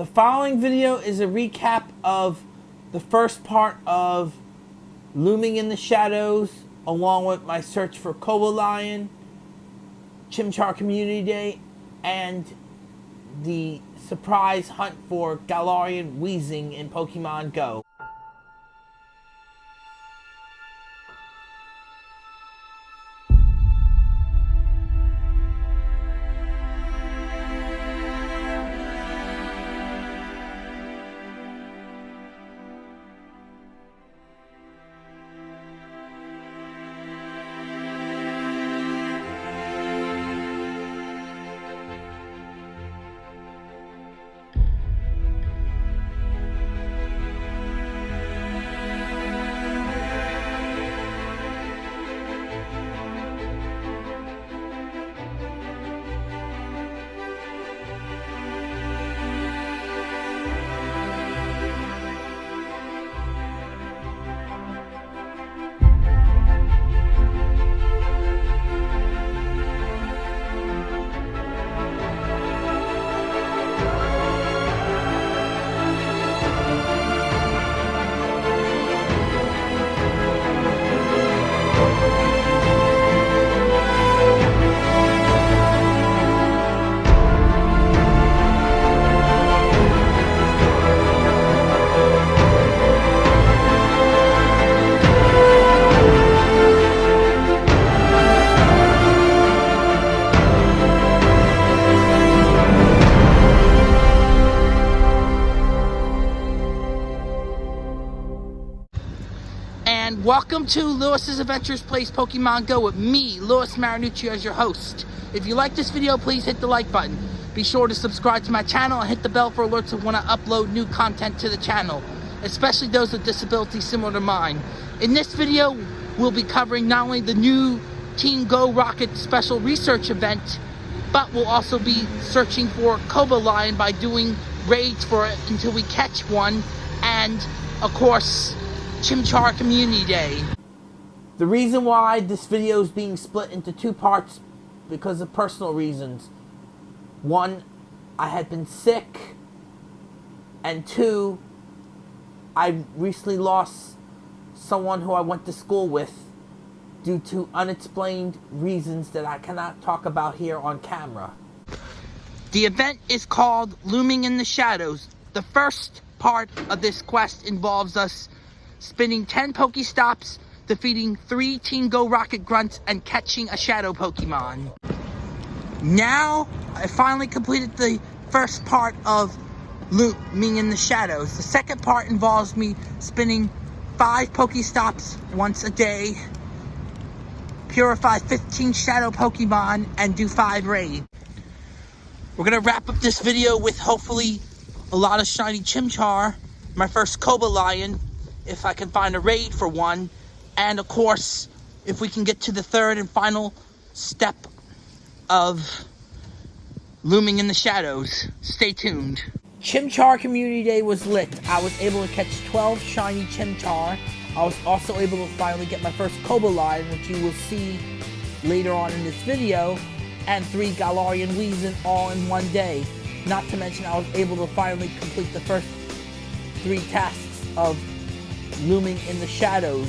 The following video is a recap of the first part of Looming in the Shadows, along with my search for Cobalion, Chimchar Community Day, and the surprise hunt for Galarian Weezing in Pokemon Go. Welcome to Lewis's Adventures Plays Pokemon Go with me, Lewis Marinucci, as your host. If you like this video, please hit the like button. Be sure to subscribe to my channel and hit the bell for alerts when I upload new content to the channel, especially those with disabilities similar to mine. In this video, we'll be covering not only the new Team Go Rocket special research event, but we'll also be searching for Cobalion by doing raids for it until we catch one, and of course, Chimchar Community Day. The reason why this video is being split into two parts because of personal reasons. One, I had been sick, and two, I recently lost someone who I went to school with due to unexplained reasons that I cannot talk about here on camera. The event is called Looming in the Shadows. The first part of this quest involves us spinning 10 Pokestops, defeating 3 Team Go Rocket Grunts, and catching a Shadow Pokemon. Now, I finally completed the first part of Looming in the Shadows. The second part involves me spinning 5 Pokestops once a day, purify 15 Shadow Pokemon, and do 5 raids. We're to wrap up this video with hopefully a lot of shiny Chimchar, my first Cobalion, if I can find a raid for one, and of course, if we can get to the third and final step of looming in the shadows. Stay tuned. Chimchar Community Day was lit. I was able to catch 12 shiny Chimchar. I was also able to finally get my first Cobalion, which you will see later on in this video, and three Galarian Weezing all in one day. Not to mention I was able to finally complete the first three tasks of looming in the shadows.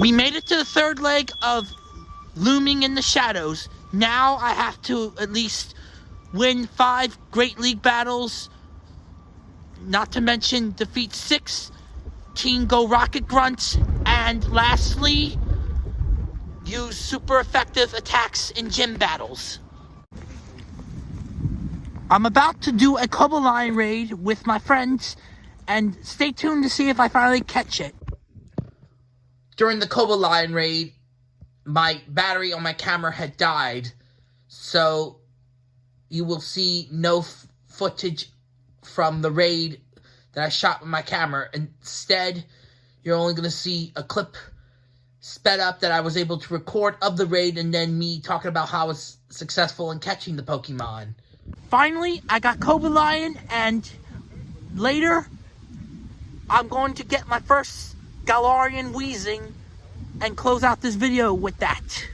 We made it to the third leg of Looming in the Shadows. Now I have to at least win five Great League battles, not to mention defeat six Team Go Rocket Grunts, and lastly, use super effective attacks in gym battles. I'm about to do a Lion raid with my friends, and stay tuned to see if I finally catch it. During the Cobalion raid, my battery on my camera had died, so you will see no footage from the raid that I shot with my camera. Instead, you're only going to see a clip sped up that I was able to record of the raid and then me talking about how I was successful in catching the Pokemon. Finally, I got Cobalion and later I'm going to get my first Galarian Weezing and close out this video with that.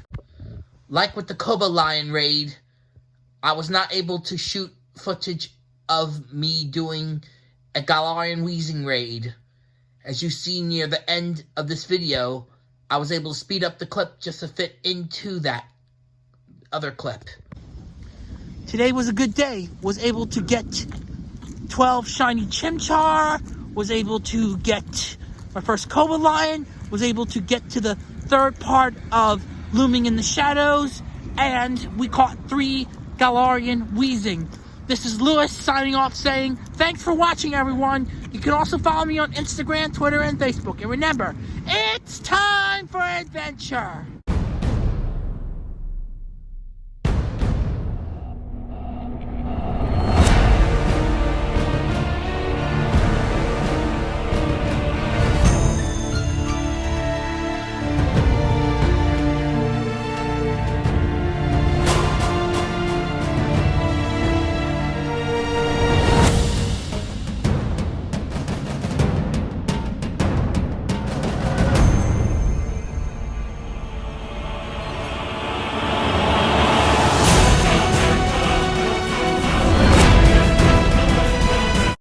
Like with the Cobalion raid, I was not able to shoot footage of me doing a Galarian Weezing raid. As you see near the end of this video, I was able to speed up the clip just to fit into that other clip. Today was a good day. Was able to get 12 shiny Chimchar, was able to get my first Cobalion, was able to get to the third part of Looming in the Shadows, and we caught three Galarian Weezing. This is Lewis signing off saying, thanks for watching everyone. You can also follow me on Instagram, Twitter, and Facebook. And remember, it's time for adventure.